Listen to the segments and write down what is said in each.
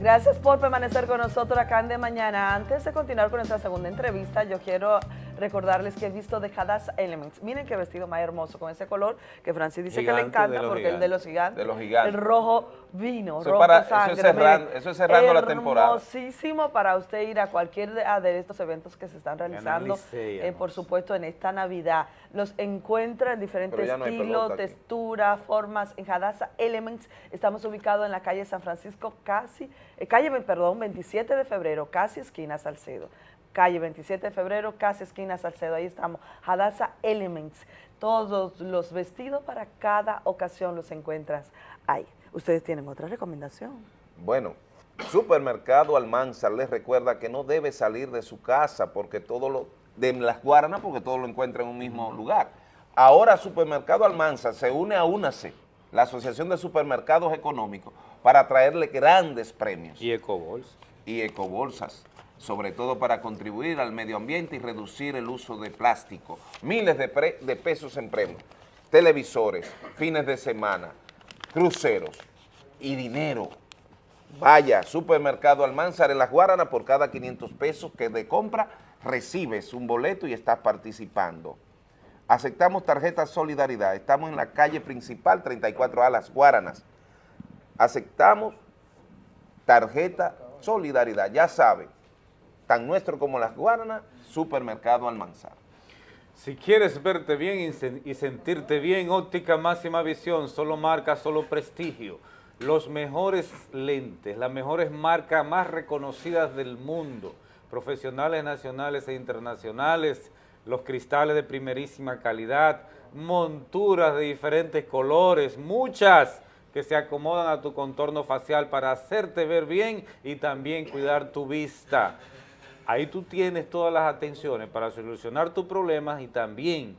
Gracias por permanecer con nosotros acá en De Mañana. Antes de continuar con nuestra segunda entrevista, yo quiero recordarles que he visto de Hadass Elements. Miren qué vestido más hermoso con ese color que Francis dice que le encanta porque el de los gigantes. De los gigantes. El rojo vino, eso rojo para, sangre. Eso es cerrando, eso es cerrando la temporada. Hermosísimo para usted ir a cualquier de, estos eventos que se están realizando, eh, por supuesto, en esta Navidad. Los encuentra en diferentes estilos, texturas, formas. En Hadassah Elements estamos ubicados en la calle San Francisco, casi, eh, calle, perdón, 27 de febrero, casi esquina Salcedo calle 27 de febrero, casi esquina Salcedo, ahí estamos, Hadassah Elements, todos los vestidos para cada ocasión los encuentras ahí. ¿Ustedes tienen otra recomendación? Bueno, Supermercado Almanzar les recuerda que no debe salir de su casa porque todo lo, de las Guaranas porque todo lo encuentra en un mismo lugar. Ahora Supermercado Almanzar se une a UNACE, la Asociación de Supermercados Económicos, para traerle grandes premios. Y ecobolsas. Y ecobolsas sobre todo para contribuir al medio ambiente y reducir el uso de plástico. Miles de, pesos en premios, televisores, fines de semana, cruceros y dinero. Vaya, supermercado Almanzar en Las Guaranas, por cada 500 pesos que de compra recibes un boleto y estás participando. Aceptamos tarjeta Solidaridad, estamos en la calle principal 34A Las Guaranas. Aceptamos tarjeta Solidaridad, ya saben, tan nuestro como Las Guaranas, Supermercado Almanzar. Si quieres verte bien y sentirte bien, óptica máxima visión, solo marca, solo prestigio. Los mejores lentes, las mejores marcas más reconocidas del mundo, profesionales nacionales e internacionales, los cristales de primerísima calidad, monturas de diferentes colores, muchas que se acomodan a tu contorno facial para hacerte ver bien y también cuidar tu vista. Ahí tú tienes todas las atenciones para solucionar tus problemas y también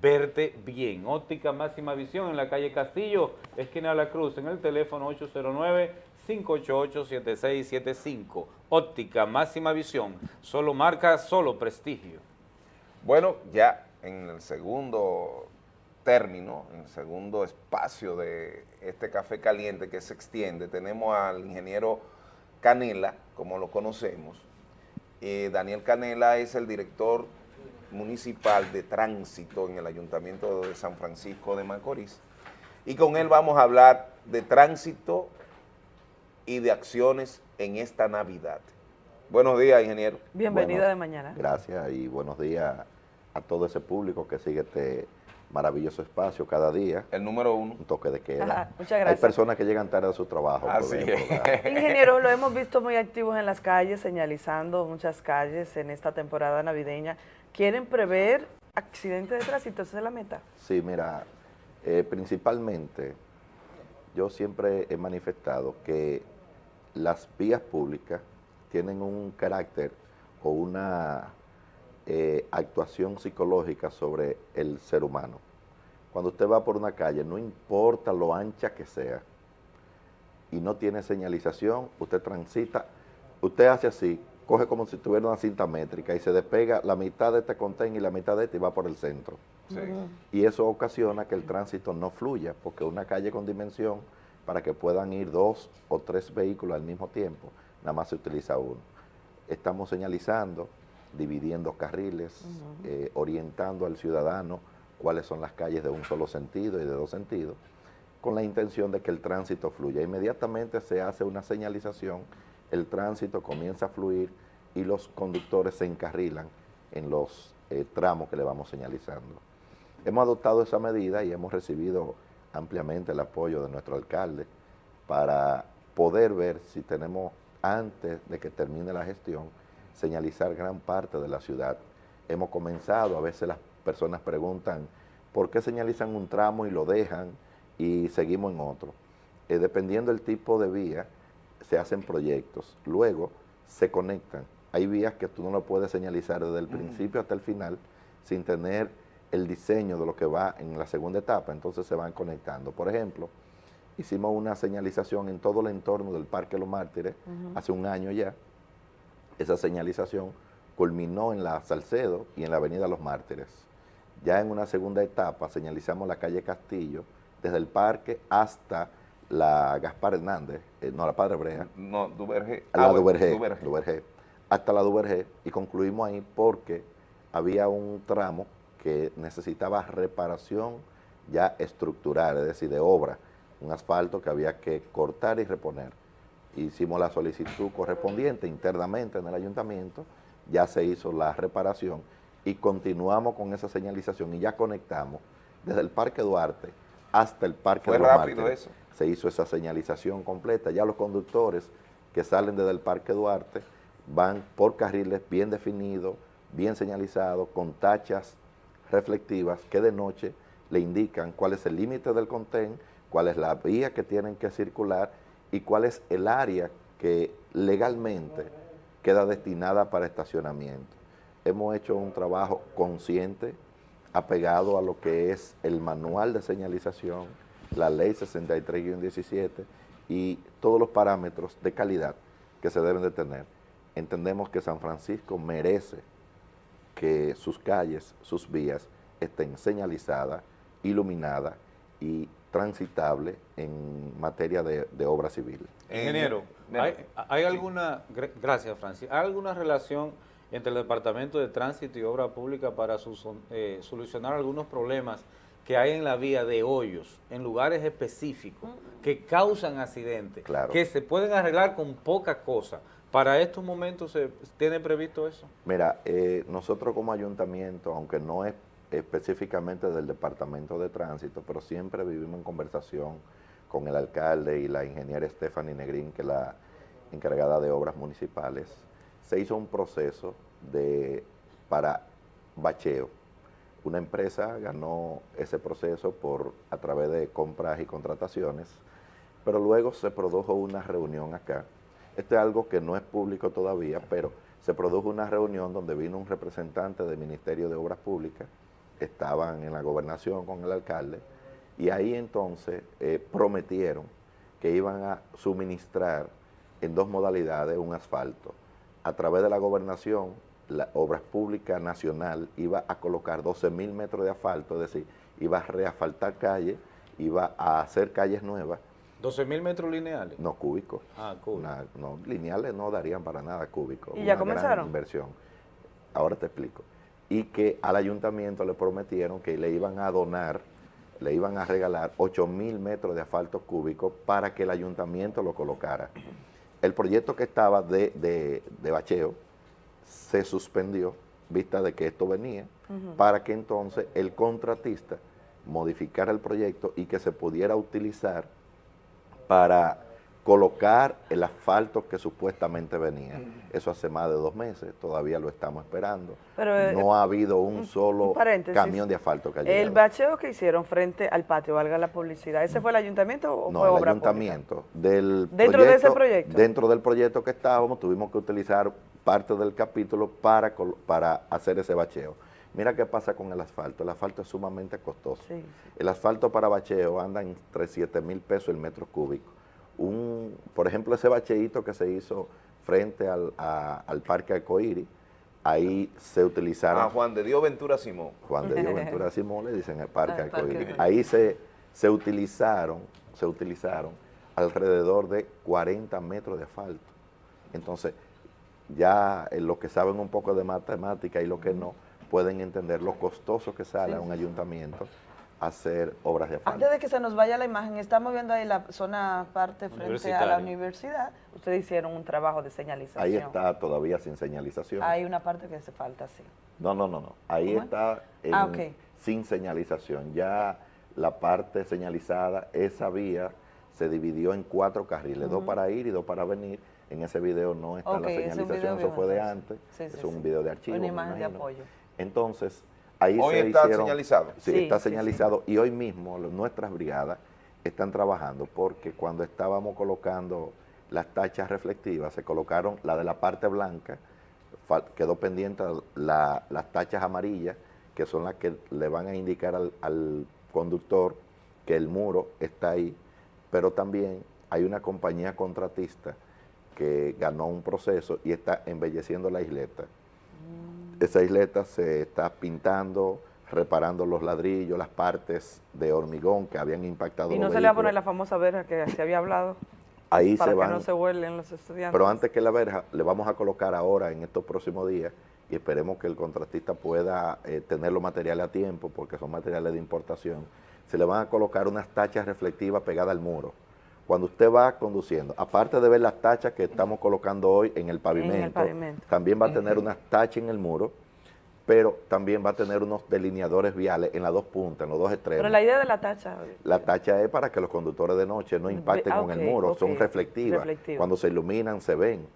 verte bien. Óptica Máxima Visión en la calle Castillo, esquina La Cruz, en el teléfono 809-588-7675. Óptica Máxima Visión, solo marca, solo prestigio. Bueno, ya en el segundo término, en el segundo espacio de este café caliente que se extiende, tenemos al ingeniero Canela, como lo conocemos, eh, Daniel Canela es el director municipal de tránsito en el Ayuntamiento de San Francisco de Macorís y con él vamos a hablar de tránsito y de acciones en esta Navidad. Buenos días, ingeniero. Bienvenido de mañana. Gracias y buenos días a todo ese público que sigue este maravilloso espacio cada día. El número uno. Un toque de queda. muchas gracias. Hay personas que llegan tarde a su trabajo. Así Ingeniero, lo hemos visto muy activos en las calles, señalizando muchas calles en esta temporada navideña. ¿Quieren prever accidentes de tránsito? ¿Esa es la meta? Sí, mira, eh, principalmente yo siempre he manifestado que las vías públicas tienen un carácter o una eh, actuación psicológica sobre el ser humano. Cuando usted va por una calle, no importa lo ancha que sea, y no tiene señalización, usted transita, usted hace así, coge como si tuviera una cinta métrica y se despega la mitad de este contenedor y la mitad de este y va por el centro. Y eso ocasiona que el tránsito no fluya, porque una calle con dimensión, para que puedan ir dos o tres vehículos al mismo tiempo, nada más se utiliza uno. Estamos señalizando, dividiendo carriles, eh, orientando al ciudadano cuáles son las calles de un solo sentido y de dos sentidos, con la intención de que el tránsito fluya. Inmediatamente se hace una señalización, el tránsito comienza a fluir y los conductores se encarrilan en los eh, tramos que le vamos señalizando. Hemos adoptado esa medida y hemos recibido ampliamente el apoyo de nuestro alcalde para poder ver si tenemos, antes de que termine la gestión, señalizar gran parte de la ciudad. Hemos comenzado, a veces las personas preguntan, ¿por qué señalizan un tramo y lo dejan y seguimos en otro? Eh, dependiendo del tipo de vía, se hacen proyectos. Luego se conectan. Hay vías que tú no lo puedes señalizar desde el principio hasta el final sin tener el diseño de lo que va en la segunda etapa, entonces se van conectando. Por ejemplo, hicimos una señalización en todo el entorno del Parque Los Mártires hace un año ya, esa señalización culminó en la Salcedo y en la Avenida Los Mártires. Ya en una segunda etapa señalizamos la calle Castillo, desde el parque hasta la Gaspar Hernández, eh, no, la Padre Brea. No, Duvergé. La ah, Duvergé, hasta la Duvergé, y concluimos ahí porque había un tramo que necesitaba reparación ya estructural, es decir, de obra, un asfalto que había que cortar y reponer. Hicimos la solicitud correspondiente internamente en el ayuntamiento, ya se hizo la reparación y continuamos con esa señalización y ya conectamos desde el Parque Duarte hasta el Parque Fue rápido eso. Se hizo esa señalización completa. Ya los conductores que salen desde el Parque Duarte van por carriles bien definidos, bien señalizados, con tachas reflectivas que de noche le indican cuál es el límite del contén, cuál es la vía que tienen que circular y cuál es el área que legalmente queda destinada para estacionamiento. Hemos hecho un trabajo consciente, apegado a lo que es el manual de señalización, la ley 63-17 y todos los parámetros de calidad que se deben de tener. Entendemos que San Francisco merece que sus calles, sus vías estén señalizadas, iluminadas y transitables en materia de, obra civil. Ingeniero, ¿hay, alguna, gracias Francis, ¿hay alguna relación entre el Departamento de Tránsito y Obra Pública para eh, solucionar algunos problemas que hay en la vía de hoyos, en lugares específicos, que causan accidentes, que se pueden arreglar con poca cosa. ¿Para estos momentos se tiene previsto eso? Mira, eh, nosotros como ayuntamiento, aunque no es específicamente del Departamento de Tránsito, pero siempre vivimos en conversación con el alcalde y la ingeniera Stephanie Negrín, que es la encargada de obras municipales, se hizo un proceso de, para bacheo. Una empresa ganó ese proceso por, a través de compras y contrataciones, pero luego se produjo una reunión acá. Esto es algo que no es público todavía, pero se produjo una reunión donde vino un representante del Ministerio de Obras Públicas, estaban en la gobernación con el alcalde, y ahí entonces eh, prometieron que iban a suministrar en dos modalidades un asfalto a través de la gobernación, la Obras Públicas Nacional iba a colocar 12 mil metros de asfalto, es decir, iba a reasfaltar calles, iba a hacer calles nuevas. ¿12 mil metros lineales? No, cúbicos. Ah, cúbicos. no, lineales no darían para nada cúbicos. ¿Y ya comenzaron? inversión. Ahora te explico. Y que al ayuntamiento le prometieron que le iban a donar, le iban a regalar 8 mil metros de asfalto cúbico para que el ayuntamiento lo colocara. El proyecto que estaba de, bacheo se suspendió, vista de que esto venía, para que entonces el contratista modificara el proyecto y que se pudiera utilizar para colocar el asfalto que supuestamente venía. Eso hace más de dos meses, todavía lo estamos esperando. Pero, no ha habido un solo camión de asfalto que haya El bacheo que hicieron frente al patio, valga la publicidad, ¿ese fue el ayuntamiento o fue obra el ayuntamiento. Del ¿Dentro de ese proyecto? Dentro del proyecto que estábamos, tuvimos que utilizar parte del capítulo para, para hacer ese bacheo. Mira qué pasa con el asfalto. El asfalto es sumamente costoso. El asfalto para bacheo anda entre 7 mil pesos el metro cúbico un, por ejemplo, ese bacheíto que se hizo frente al, Parque Arcoíris, ahí se utilizaron... Ah, Juan de Dios Ventura Simón. Juan de Dios Ventura Simón le dicen el Parque Arcoíris. Ahí se, se, utilizaron, se utilizaron alrededor de 40 metros de asfalto. Entonces, ya los que saben un poco de matemática y los que no, pueden entender lo costoso que sale a un ayuntamiento hacer obras de asfalto. Antes de que se nos vaya la imagen, estamos viendo ahí la zona parte frente a la universidad. Ustedes hicieron un trabajo de señalización. Ahí está todavía sin señalización. Hay una parte que hace falta, sí. No, no, no, no. Ahí está ah, sin señalización. Ya la parte señalizada, esa vía se dividió en cuatro carriles, dos para ir y dos para venir. En ese video no está la señalización, eso fue de antes. es un video de archivo. Una imagen de apoyo. Entonces, hoy está señalizado. Sí, está señalizado. y hoy mismo nuestras brigadas están trabajando porque cuando estábamos colocando las tachas reflectivas, se colocaron la de la parte blanca, quedó pendiente las tachas amarillas, que son las que le van a indicar al, al conductor que el muro está ahí, pero también hay una compañía contratista que ganó un proceso y está embelleciendo la isleta esa isleta se está pintando, reparando los ladrillos, las partes de hormigón que habían impactado ¿Y no se le va a poner la famosa verja que se había hablado? Ahí para se que no se vuelen los estudiantes. Pero antes que la verja, le vamos a colocar ahora en estos próximos días y esperemos que el contratista pueda eh, tener los materiales a tiempo porque son materiales de importación. Se le van a colocar unas tachas reflectivas pegadas al muro. Cuando usted va conduciendo, aparte de ver las tachas que estamos colocando hoy en el pavimento, en el pavimento. también va a tener unas tachas en el muro pero también va a tener unos delineadores viales en las dos puntas, en los dos extremos. Pero la idea de la tacha... La tacha es para que los conductores de noche no impacten con el muro, son reflectivas. Cuando se iluminan se ven.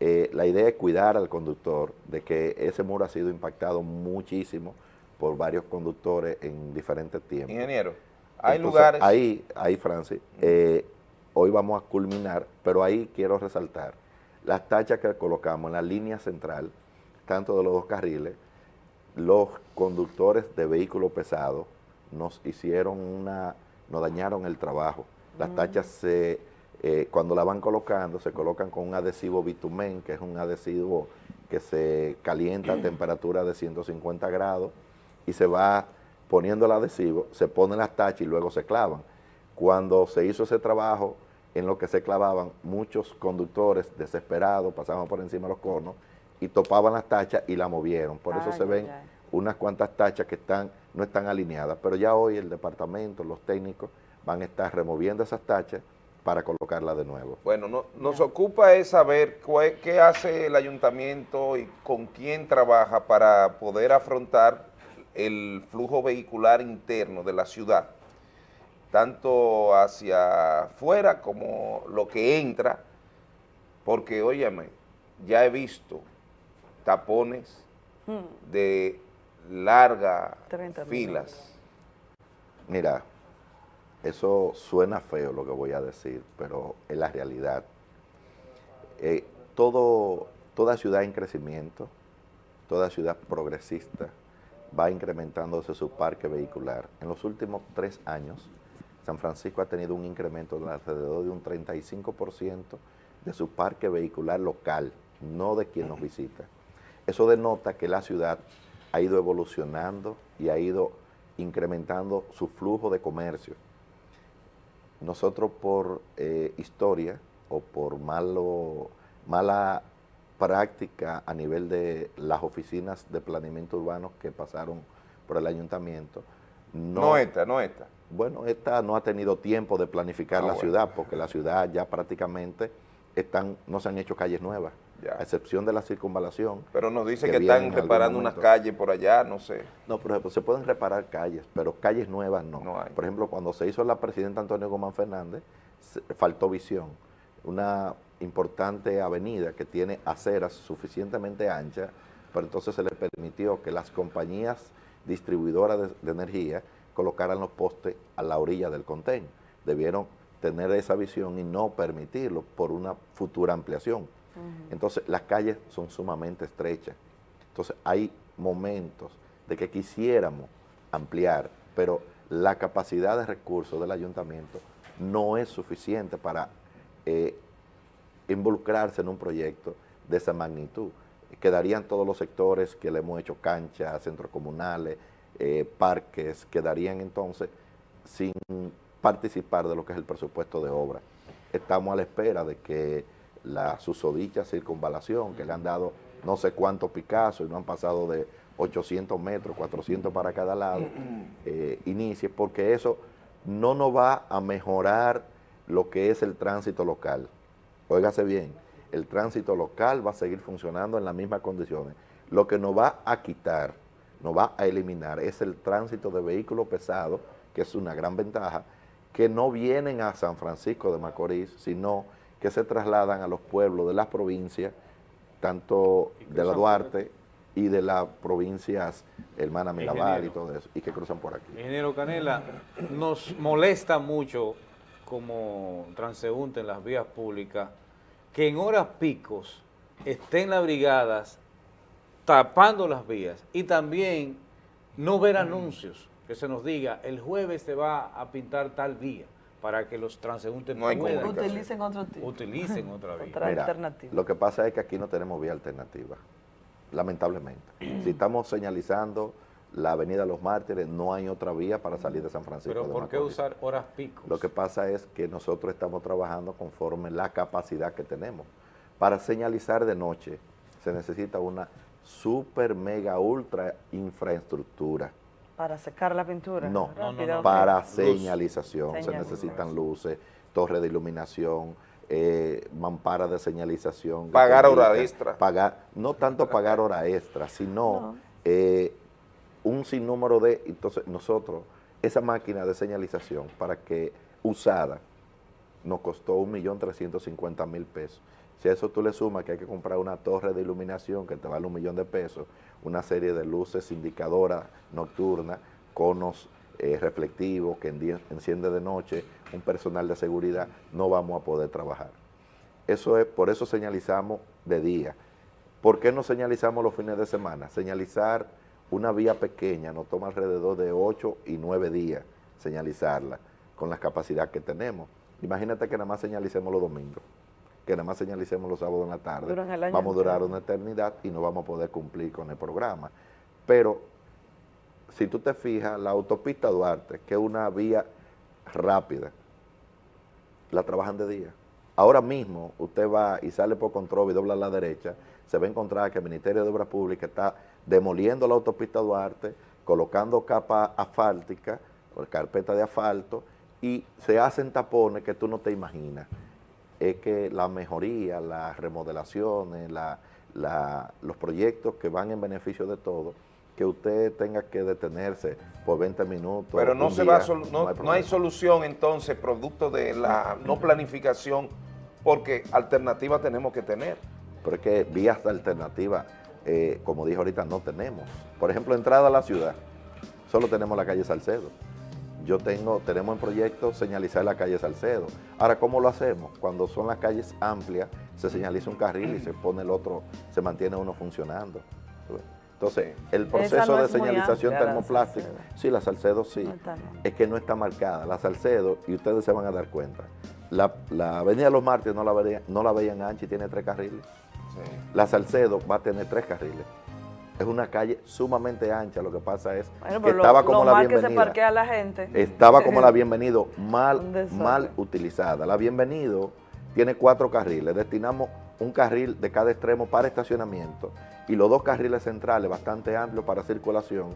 Eh, la idea es cuidar al conductor de que ese muro ha sido impactado muchísimo por varios conductores en diferentes tiempos. Ingeniero, hay lugares... Ahí, ahí Francis, eh, hoy vamos a culminar, pero ahí quiero resaltar las tachas que colocamos en la línea central, tanto de los dos carriles, los conductores de vehículos pesados nos hicieron una, nos dañaron el trabajo. Las mm. tachas se, eh, cuando la van colocando, se colocan con un adhesivo bitumen, que es un adhesivo que se calienta a temperatura de 150 grados y se va poniendo el adhesivo, se ponen las tachas y luego se clavan. Cuando se hizo ese trabajo, en lo que se clavaban, muchos conductores desesperados pasaban por encima de los conos y topaban las tachas y la movieron. Por eso se ven unas cuantas tachas que están no están alineadas. Pero ya hoy el departamento, los técnicos, van a estar removiendo esas tachas para colocarlas de nuevo. Bueno, no, nos ocupa es saber qué hace el ayuntamiento y con quién trabaja para poder afrontar el flujo vehicular interno de la ciudad, tanto hacia afuera como lo que entra, porque, óyeme, ya he visto tapones hmm. de largas filas. Mira, eso suena feo lo que voy a decir, pero es la realidad. Eh, todo, toda ciudad en crecimiento, toda ciudad progresista, va incrementándose su parque vehicular. En los últimos tres años, San Francisco ha tenido un incremento de alrededor de un 35% de su parque vehicular local, no de quien nos visita. Eso denota que la ciudad ha ido evolucionando y ha ido incrementando su flujo de comercio. Nosotros por eh, historia o por malo, mala práctica a nivel de las oficinas de planeamiento urbano que pasaron por el ayuntamiento. No, no esta, no esta. Bueno, esta no ha tenido tiempo de planificar ah, la ciudad porque la ciudad ya prácticamente están, no se han hecho calles nuevas a excepción de la circunvalación. Pero nos dice que, están reparando unas calles por allá, no sé. No, por ejemplo, se pueden reparar calles, pero calles nuevas no. Por ejemplo, cuando se hizo la presidenta Antonio Gómez Fernández, faltó visión. Una importante avenida que tiene aceras suficientemente anchas, pero entonces se le permitió que las compañías distribuidoras de, de energía colocaran los postes a la orilla del contenedor. Debieron tener esa visión y no permitirlo por una futura ampliación. Entonces, las calles son sumamente estrechas. Entonces, hay momentos de que quisiéramos ampliar, pero la capacidad de recursos del ayuntamiento no es suficiente para eh, involucrarse en un proyecto de esa magnitud. Quedarían todos los sectores que le hemos hecho canchas, centros comunales, eh, parques, quedarían entonces sin participar de lo que es el presupuesto de obra. Estamos a la espera de que la susodicha circunvalación, que le han dado no sé cuántos Picasso y no han pasado de 800 metros, 400 para cada lado, eh, inicie, porque eso no nos va a mejorar lo que es el tránsito local. Óigase bien, el tránsito local va a seguir funcionando en las mismas condiciones. Lo que nos va a quitar, nos va a eliminar, es el tránsito de vehículos pesados, que es una gran ventaja, que no vienen a San Francisco de Macorís, sino que se trasladan a los pueblos de las provincias, tanto de la Duarte y de las provincias hermana Mirabal y todo eso, y que cruzan por aquí. Ingeniero Canela, nos molesta mucho como transeúnte en las vías públicas que en horas picos estén las brigadas tapando las vías y también no ver anuncios que se nos diga el jueves se va a pintar tal vía para que los transeúntes no utilicen otro tipo. Utilicen otra vía. Otra alternativa. Lo que pasa es que aquí no tenemos vía alternativa, lamentablemente. si estamos señalizando la avenida Los Mártires, no hay otra vía para salir de San Francisco ¿Pero por qué usar horas pico? Lo que pasa es que nosotros estamos trabajando conforme la capacidad que tenemos. Para señalizar de noche se necesita una super, mega, ultra infraestructura. ¿Para secar la pintura? No, para señalización. Se necesitan luces, torres de iluminación, eh, mampara de señalización. Pagar hora extra. Pagar, no tanto pagar hora extra, sino eh, un sinnúmero de... Entonces, nosotros, esa máquina de señalización, para que usada, nos costó 1.350.000 pesos. Si a eso tú le sumas que hay que comprar una torre de iluminación que te vale un millón de pesos, una serie de luces indicadoras nocturnas, conos eh, reflectivos que enciende de noche, un personal de seguridad, no vamos a poder trabajar. Eso es, por eso señalizamos de día. ¿Por qué no señalizamos los fines de semana? Señalizar una vía pequeña nos toma alrededor de 8 y 9 días señalizarla con la capacidad que tenemos. Imagínate que nada más señalicemos los domingos que nada más señalicemos los sábados en la tarde, vamos a durar una eternidad y no vamos a poder cumplir con el programa. Pero, si tú te fijas, la autopista Duarte, que es una vía rápida, la trabajan de día. Ahora mismo, usted va y sale por control y dobla a la derecha, se va a encontrar que el Ministerio de Obras Públicas está demoliendo la autopista Duarte, colocando capa asfáltica, carpeta de asfalto, y se hacen tapones que tú no te imaginas es que la mejoría, las remodelaciones, los proyectos que van en beneficio de todos, que usted tenga que detenerse por 20 minutos. Pero no, se va no, hay solución entonces producto de la no planificación porque alternativa tenemos que tener. Pero es que vías alternativas, eh, como dijo ahorita, no tenemos. Por ejemplo, entrada a la ciudad, solo tenemos la calle Salcedo yo tengo, tenemos en proyecto señalizar la calle Salcedo. Ahora, ¿cómo lo hacemos? Cuando son las calles amplias, se señaliza un carril y se pone el otro, se mantiene uno funcionando. Entonces, el proceso de señalización termoplástica, sí, la Salcedo sí, es que no está marcada. La Salcedo, y ustedes se van a dar cuenta, la, Avenida de los Mártires no la, veían, no la veían ancha y tiene tres carriles. La Salcedo va a tener tres carriles es una calle sumamente ancha, lo que pasa es que estaba como la bienvenida. la gente. Estaba como la bienvenido mal, mal utilizada. La bienvenido tiene cuatro carriles, destinamos un carril de cada extremo para estacionamiento y los dos carriles centrales bastante amplios para circulación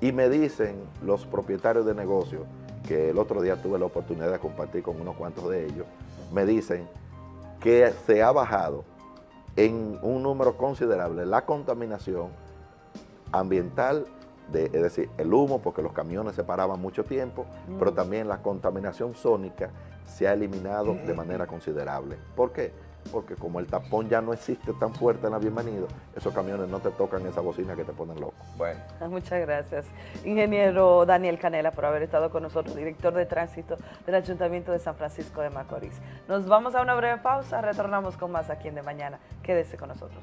y me dicen los propietarios de negocios, que el otro día tuve la oportunidad de compartir con unos cuantos de ellos, me dicen que se ha bajado en un número considerable la contaminación ambiental, de, es decir, el humo, porque los camiones se paraban mucho tiempo, pero mm. también la contaminación sónica se ha eliminado de manera considerable. ¿Por qué? Porque como el tapón ya no existe tan fuerte en la bienvenido, esos camiones no te tocan esa bocina que te ponen loco. Bueno. Muchas gracias. Ingeniero Daniel Canela por haber estado con nosotros, director de tránsito del Ayuntamiento de San Francisco de Macorís. Nos vamos a una breve pausa, retornamos con más aquí en De Mañana. Quédese con nosotros.